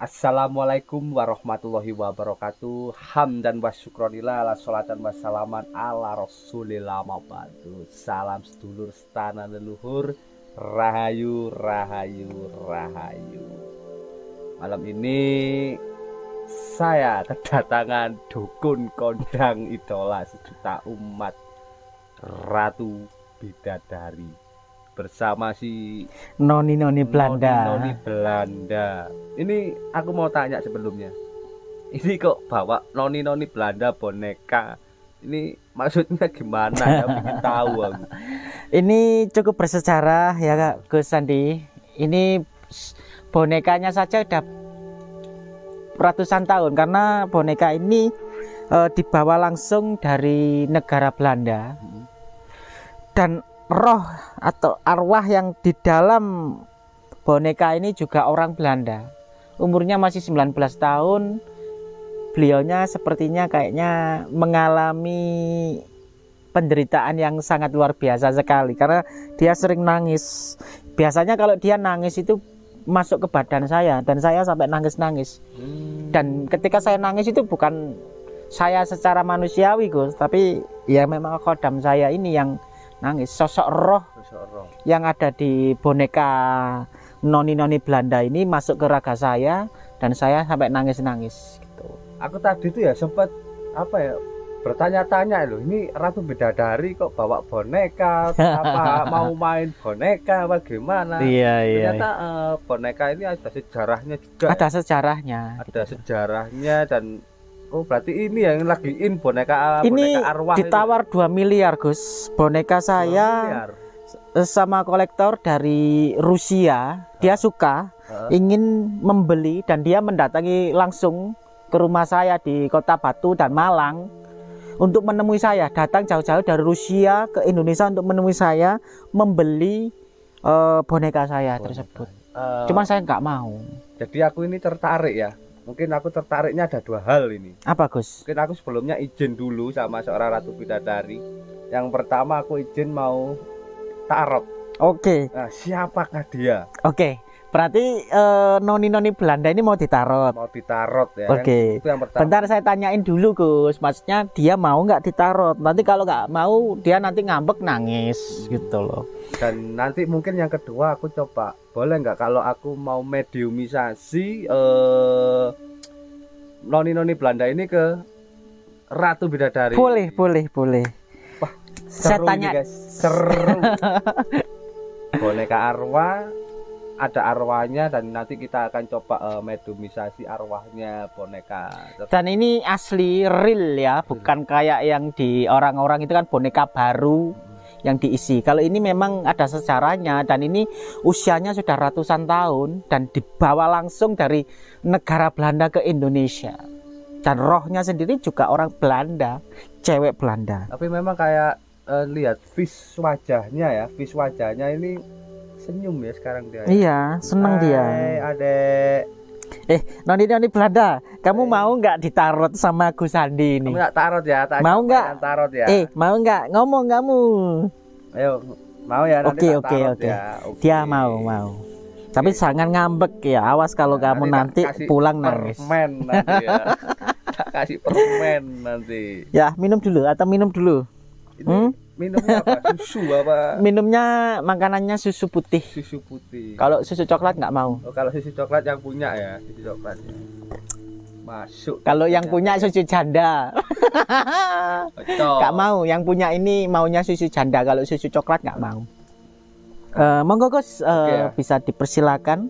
Assalamualaikum warahmatullahi wabarakatuh. Hamdan wa syukronillah ala sholatan wa salaman ala rasulillah mabadu Salam sedulur setana leluhur. Rahayu, rahayu, rahayu. Malam ini saya kedatangan dukun kondang idola sejuta umat Ratu Bidadari bersama si Noni Noni Belanda. Noni, Noni Belanda. Ini aku mau tanya sebelumnya. Ini kok bawa Noni Noni Belanda boneka. Ini maksudnya gimana ya? Ingin tahu aku. Ini cukup bersejarah ya Kak Gus Sandi. Ini bonekanya saja udah ratusan tahun karena boneka ini e, dibawa langsung dari negara Belanda. Hmm. Dan roh atau arwah yang di dalam boneka ini juga orang Belanda. Umurnya masih 19 tahun. Beliaunya sepertinya kayaknya mengalami penderitaan yang sangat luar biasa sekali karena dia sering nangis. Biasanya kalau dia nangis itu masuk ke badan saya dan saya sampai nangis-nangis. Hmm. Dan ketika saya nangis itu bukan saya secara manusiawi Gus, tapi ya memang kodam saya ini yang nangis. Sosok roh, sosok roh. yang ada di boneka noni-noni Belanda ini masuk ke raga saya dan saya sampai nangis-nangis gitu. Aku tadi itu ya sempat apa ya bertanya-tanya loh ini Ratu Bidadari kok bawa boneka? Apa mau main boneka? Bagaimana iya iya ternyata uh, boneka ini ada sejarahnya juga ada sejarahnya ada gitu. sejarahnya dan Oh berarti ini yang lagi in boneka ini boneka arwah ditawar itu. 2 miliar Gus. Boneka saya sama kolektor dari Rusia. Dia suka uh. ingin membeli dan dia mendatangi langsung ke rumah saya di kota Batu dan Malang untuk menemui saya. Datang jauh-jauh dari Rusia ke Indonesia untuk menemui saya membeli uh, boneka saya boneka. tersebut. Uh, cuman saya nggak mau. jadi aku ini tertarik ya mungkin aku tertariknya ada dua hal ini. Apa Gus? Mungkin aku sebelumnya izin dulu sama seorang ratu bidadari. Yang pertama aku izin mau tarot oke. Okay. nah siapakah dia? Oke. okay. Berarti uh, noni-noni Belanda ini mau ditarot. Mau ditarot ya. Oke. Okay. Bentar saya tanyain dulu Gus. Maksudnya dia mau nggak ditarot? Nanti kalau nggak mau dia nanti ngambek nangis gitu loh. Dan nanti mungkin yang kedua aku coba boleh nggak kalau aku mau mediumisasi uh, noni-noni Belanda ini ke Ratu Bidadari. Boleh, boleh, boleh. Wah, saya tanya. guys. Seru. Boneka arwah ada arwahnya dan nanti kita akan coba uh, medumisasi arwahnya boneka. Dan ini asli real ya, bukan kayak yang di orang-orang itu kan boneka baru hmm. yang diisi. Kalau ini memang ada sejarahnya dan ini usianya sudah ratusan tahun dan dibawa langsung dari negara Belanda ke Indonesia. Dan rohnya sendiri juga orang Belanda, cewek Belanda. Tapi memang kayak uh, lihat vis wajahnya ya, vis wajahnya ini senyum ya sekarang dia. Ya? Iya, seneng Hai, dia. Adek. Eh, Noni Noni Belanda, kamu Hai. mau nggak ditarot sama Gus Sandi ini? Kamu nggak tarot ya? Tak mau nggak? Tarot ya. Eh, mau nggak? Ngomong kamu. Ayo, mau ya? Oke, oke, oke. Ya. Dia mau, mau. Tapi jangan ngambek ya. Awas kalau nah, kamu nanti, nanti pulang nangis. Permen nanti ya. kasih permen nanti. Ya, minum dulu atau minum dulu. Ini, hmm? Minumnya apa? Susu apa? Minumnya makanannya susu putih. Susu putih. Kalau susu coklat nggak mau. Oh, kalau susu coklat yang punya ya, susu coklatnya. Masuk. Kalau yang punya susu janda. Nggak mau. Yang punya ini maunya susu janda. Kalau susu coklat nggak mau. Uh, monggo Gus uh, okay, ya. bisa dipersilakan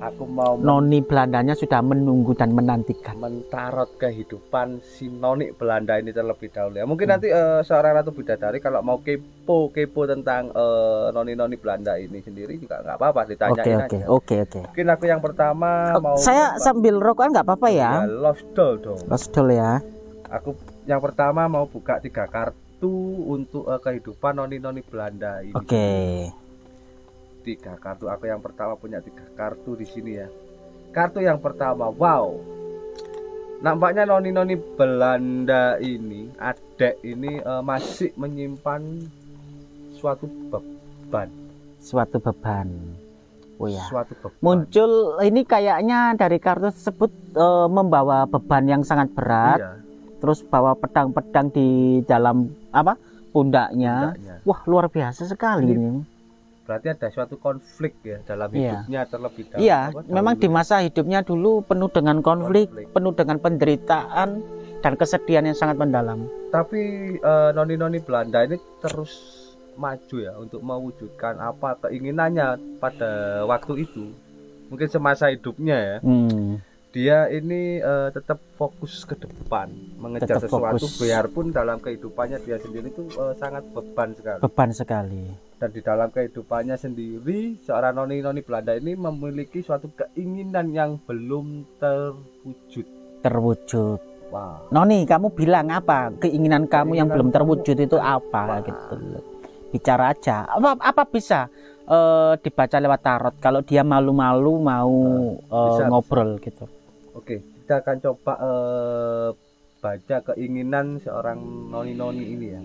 Aku mau Noni Belandanya sudah menunggu dan menantikan. Mentarot kehidupan si Noni Belanda ini terlebih dahulu ya. Mungkin hmm. nanti uh, seorang ratu bidadari kalau mau kepo kepo tentang uh, Noni Noni Belanda ini sendiri juga nggak apa-apa ditanyain okay, aja. Oke oke oke. Mungkin aku yang pertama oh, mau. Saya apa? sambil rokokan nggak apa-apa ya? ya. Lost doll dong. Lost doll ya. Aku yang pertama mau buka tiga kartu untuk uh, kehidupan Noni Noni Belanda ini. Oke. Okay tiga kartu aku yang pertama punya tiga kartu di sini ya kartu yang pertama wow nampaknya noni-noni Belanda ini adek ini uh, masih menyimpan suatu beban suatu beban Oh ya. suatu beban. Muncul ini kayaknya dari kartu tersebut eh, membawa beban yang sangat berat, Iya, terus bawa pedang-pedang di dalam apa pundaknya. pundaknya. Wah luar biasa sekali Ini ini. Berarti ada suatu konflik ya dalam Iya. hidupnya terlebih dahulu. Iya, apa, memang di masa hidupnya dulu penuh dengan konflik, Konflik. penuh dengan penderitaan dan kesedihan yang sangat mendalam. Tapi eh, noni-noni Belanda ini terus maju ya untuk mewujudkan apa keinginannya pada waktu itu. Mungkin semasa hidupnya ya. Hmm, Dia ini eh, tetap fokus ke depan, mengejar Tetap sesuatu fokus. biarpun dalam kehidupannya dia sendiri itu eh, sangat beban sekali. beban sekali. Dan di dalam kehidupannya sendiri, seorang noni-noni Belanda ini memiliki suatu keinginan yang belum terwujud. Terwujud. Wah, Noni, kamu bilang apa? Keinginan kamu yang belum terwujud itu apa apa? gitu. Bicara aja. Apa apa bisa eh, dibaca lewat tarot kalau dia malu-malu mau eh, bisa, ngobrol gitu. Oke, kita akan coba eh, baca keinginan seorang noni-noni ini ya.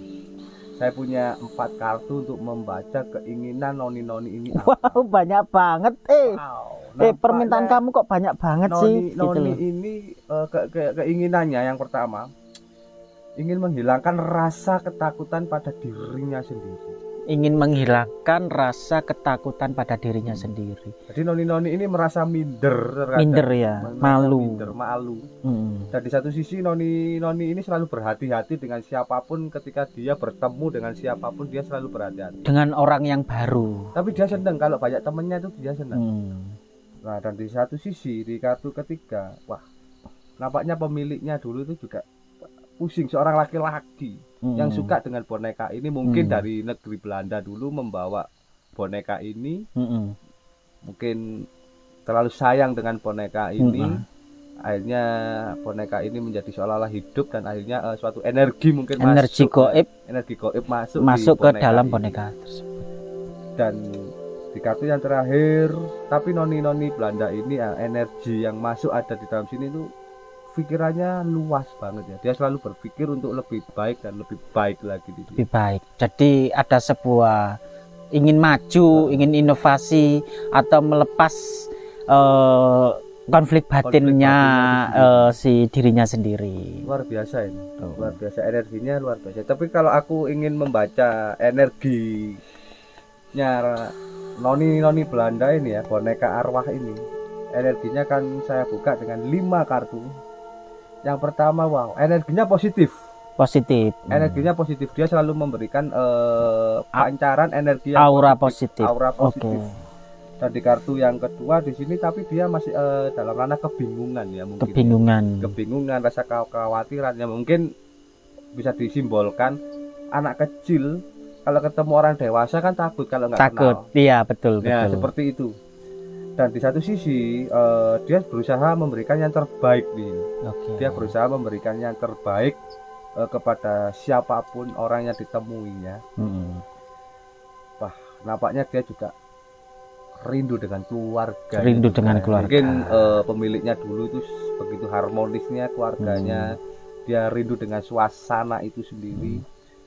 Saya punya empat kartu untuk membaca keinginan noni-noni ini. apa. Wow, banyak banget. Eh, Wow, eh permintaan kamu kok banyak banget sih noni, gitu noni loh. ini eh, ke- ke- keinginannya yang pertama ingin menghilangkan rasa ketakutan pada dirinya sendiri. Ingin menghilangkan rasa ketakutan pada dirinya sendiri. Jadi noni-noni ini merasa minder, terkadang. Minder ya, Merasa malu. minder, malu. Hmm. Dan di satu sisi noni noni ini selalu berhati-hati dengan siapa pun ketika dia bertemu dengan siapa pun dia selalu berhati-hati. Dengan orang yang baru. Tapi dia senang kalau banyak temennya itu dia senang. Hmm. Nah dan di satu sisi di kartu ketiga, wah nampaknya pemiliknya dulu itu juga pusing seorang laki-laki Hmm. yang suka dengan boneka ini mungkin Hmm. dari negeri Belanda dulu membawa boneka ini Hmm. mungkin terlalu sayang dengan boneka ini Hmm. akhirnya boneka ini menjadi seolah-olah hidup dan akhirnya eh, suatu energi mungkin Energi masuk goib energi goib masuk masuk ke dalam ini. boneka tersebut. dan di kartu yang terakhir tapi noni-noni Belanda ini ya, energi yang masuk ada di dalam sini tuh pikirannya luas banget ya. Dia selalu berpikir untuk lebih baik dan lebih baik lagi di lebih baik. Jadi ada sebuah ingin maju, ingin inovasi atau melepas eh, konflik batinnya batinnya eh, si dirinya sendiri. luar biasa ini. Tuh. luar biasa. Energinya luar biasa. Tapi kalau aku ingin membaca energinya noni noni Belanda ini ya boneka arwah ini energinya kan saya buka dengan lima kartu yang pertama wow energinya positif Positif. energinya positif dia selalu memberikan eh, pancaran energi yang aura positif, positif. aura positif dan di kartu yang kedua di sini tapi dia masih eh, dalam ranah kebingungan ya mungkin ya Kebingungan. kebingungan rasa kekhawatiran yang mungkin bisa disimbolkan anak kecil kalau ketemu orang dewasa kan takut kalau nggak Takut. kenal Iya, betul, ya betul. seperti itu dan di satu sisi eh, dia berusaha memberikan yang terbaik nih Oke. dia berusaha memberikan yang terbaik eh, kepada siapa pun orang yang ditemuinya Mm. nampaknya dia juga rindu dengan keluarga Rindu dengan keluarga. mungkin eh, pemiliknya dulu itu begitu harmonisnya keluarganya Hmm. dia rindu dengan suasana itu sendiri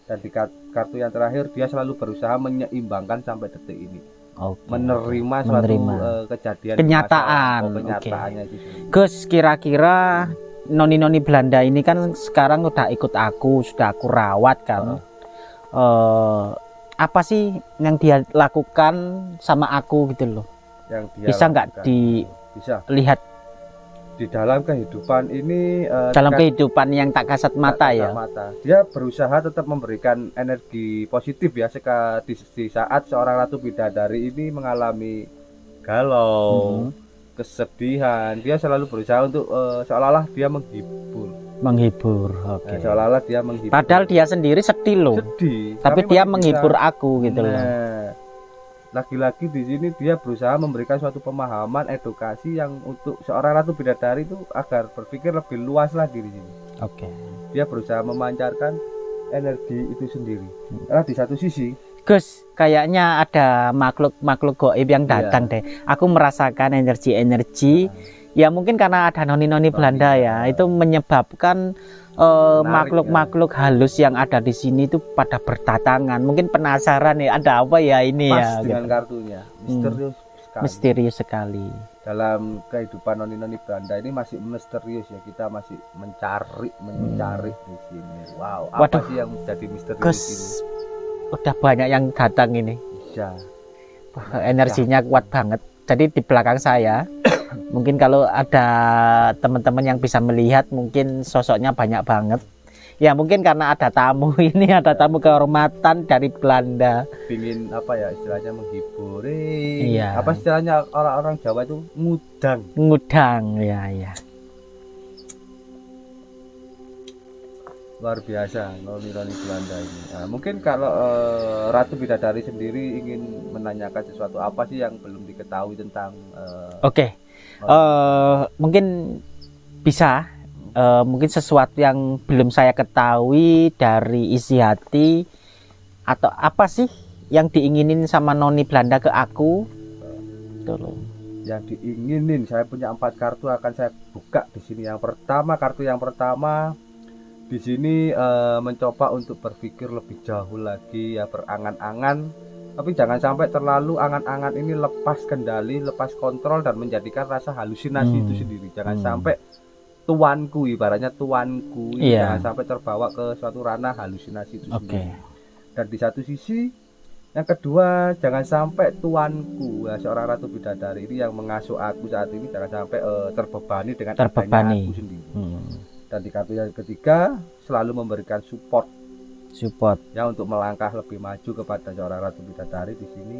dan di kar- kartu yang terakhir dia selalu berusaha menyeimbangkan sampai detik ini Oke. menerima suatu Menerima. eh, kejadian di Kenyataan, oh, oke. kenyataannya itu sendiri. Gus, kira-kira noni-noni Belanda ini kan sekarang udah ikut aku, sudah aku rawat kan. Eh, apa sih yang dia lakukan sama aku gitu loh? yang dia Bisa nggak lakukan. Di- dalam kehidupan ini eh, dalam kehidupan yang tak kasat mata tak ya. mata. Dia berusaha tetap memberikan energi positif ya seka, di, di saat seorang ratu bidadari ini mengalami galau, Mhm. kesedihan. Dia selalu berusaha untuk eh, seolah-olah dia menghibur. Menghibur. Oke. Nah, seolah-olah dia menghibur. Padahal dia sendiri sedih loh. sedih, Tapi dia masih menghibur bisa- aku gitu loh. Lagi-lagi di sini dia berusaha memberikan suatu pemahaman edukasi yang untuk seorang ratu bidadari itu agar berpikir lebih luas lagi di sini. Oke. Dia berusaha memancarkan energi itu sendiri. Hmm. Karena di satu sisi Gus, kayaknya ada makhluk-makhluk goib yang Iya. datang deh. Aku merasakan energi-energi. Ya mungkin karena ada noni-noni Belanda ya, iya. itu menyebabkan eh, ya. makhluk-makhluk halus yang ada di sini itu pada berdatangan. Mungkin penasaran ya, ada apa ya ini pas ya? dengan gitu. kartunya, misterius sekali. misterius sekali Dalam kehidupan noni-noni Belanda ini masih misterius ya. Kita masih mencari, mencari di sini. Wow, apa Waduh. sih yang menjadi misteri Gus di sini? udah banyak yang datang ini. Wah, energinya kuat banget jadi di belakang saya mungkin kalau ada teman-teman yang bisa melihat mungkin sosoknya banyak banget ya mungkin karena ada tamu ini ada tamu kehormatan dari Belanda Pingin apa ya istilahnya menghibur. Iya. Apa istilahnya orang-orang Jawa itu ngudang. ngudang ya ya luar biasa noni-noni Belanda ini. Nah, mungkin kalau eh, Ratu Bidadari sendiri ingin menanyakan sesuatu apa sih yang belum diketahui tentang eh, oke eh mungkin bisa eh, mungkin sesuatu yang belum saya ketahui dari isi hati atau apa sih yang diinginin sama noni Belanda ke aku loh. yang diinginin. Saya punya empat kartu akan saya buka di sini. Yang pertama kartu yang pertama di sini eh, mencoba untuk berpikir lebih jauh lagi ya berangan-angan tapi jangan sampai terlalu angan-angan ini lepas kendali, lepas kontrol dan menjadikan rasa halusinasi Hmm. itu sendiri. Jangan Hmm. sampai tuanku ibaratnya tuanku Iya. jangan sampai terbawa ke suatu ranah halusinasi itu Oke. sendiri. Dan di satu sisi yang kedua jangan sampai tuanku ya, seorang ratu bidadari ini yang mengasuh aku saat ini jangan sampai eh, terbebani dengan Terbebani. aku sendiri. Hmm, Dan di kartu yang ketiga selalu memberikan support support. Ya untuk melangkah lebih maju kepada seorang ratu bidadari di sini.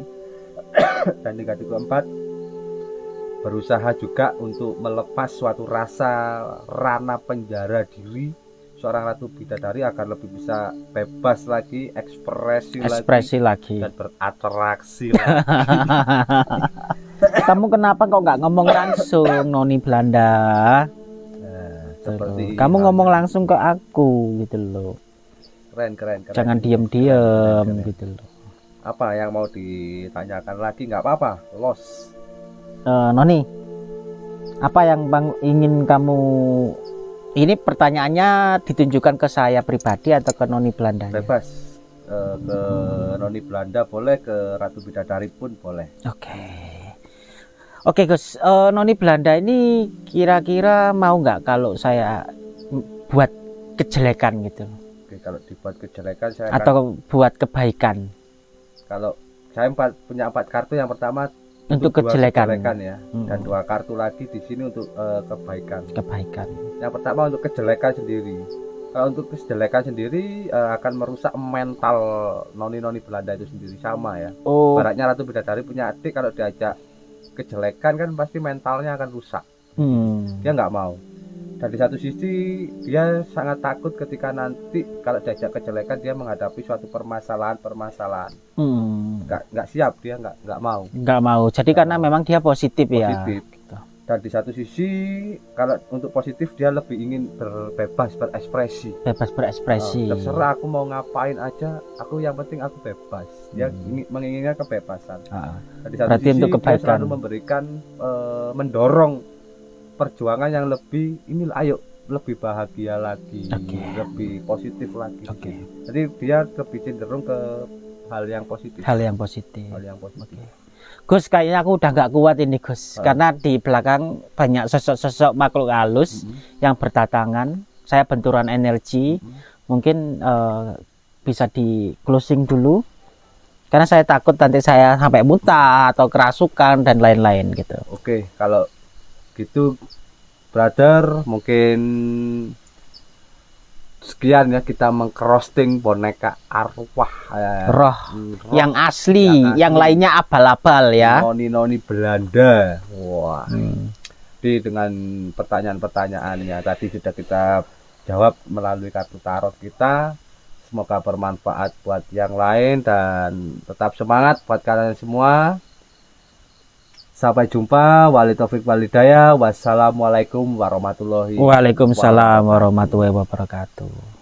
Dan di kartu keempat berusaha juga untuk melepas suatu rasa ranah penjara diri. Seorang ratu bidadari agar lebih bisa bebas lagi ekspresi, ekspresi lagi. lagi dan beratraksi lagi. kamu kenapa kok nggak ngomong langsung noni Belanda? Nah, seperti kamu ngomong langsung ke aku gitu loh keren keren keren. Jangan diem-diem keren. gitu loh. Apa yang mau ditanyakan lagi? Nggak apa-apa los. Eh, noni apa yang bang ingin kamu ini pertanyaannya ditunjukkan ke saya pribadi atau ke noni Belanda bebas. Eh, ke noni Belanda boleh ke ratu bidadari pun boleh. Oke. Oke Gus, Eh, Noni Belanda ini kira-kira mau nggak kalau saya buat kejelekan gitu kalau dibuat kejelekan saya akan atau buat kebaikan. Kalau saya empat, punya empat kartu yang pertama untuk dua kejelekan, ya. Mm, dan dua kartu lagi di sini untuk eh, kebaikan. Kebaikan. yang pertama untuk kejelekan sendiri. Kalau untuk kejelekan sendiri eh, akan merusak mental noni-noni Belanda itu sendiri. Sama ya. Oh, Baratnya Ratu Bidadari punya adik kalau diajak kejelekan kan pasti mentalnya akan rusak. Hmm, dia nggak mau dan di satu sisi dia sangat takut ketika nanti kalau diajak kejelekan dia menghadapi suatu permasalahan-permasalahan. Hmm, nggak nggak siap dia nggak nggak mau. Nggak mau. Jadi karena memang dia positif, ya. positif. Gitu. dan di satu sisi kalau untuk positif dia lebih ingin berbebas berekspresi. Bebas berekspresi. Oh, terserah aku mau ngapain aja. Aku yang penting aku bebas. Dia Hmm. ingin, menginginkan kebebasan. Ah, Dan di satu Berarti sisi untuk dia selalu memberikan eh, mendorong perjuangan yang lebih ini ayo lebih bahagia lagi Oke. lebih positif lagi Oke. jadi dia lebih cenderung ke hal yang positif Hal yang positif. hal yang positif Oke. Gus, kayaknya aku udah nggak kuat ini Gus, Ah. karena di belakang banyak sosok-sosok makhluk halus. Mhm. yang berdatangan saya benturan energi Mhm. mungkin eh, bisa di closing dulu karena saya takut nanti saya sampai muntah atau kerasukan dan lain-lain gitu oke kalau gitu brother mungkin sekian ya kita mengcrossing boneka arwah eh, roh roh yang asli Yang asli. yang lainnya abal-abal ya noni-noni Belanda wah Hmm. Jadi dengan pertanyaan-pertanyaannya tadi sudah kita jawab melalui kartu tarot kita. Semoga bermanfaat buat yang lain dan tetap semangat buat kalian semua. Sampai jumpa. Wali taufik walidaya. Wassalamualaikum warahmatullahi Waalaikumsalam warahmatullahi wabarakatuh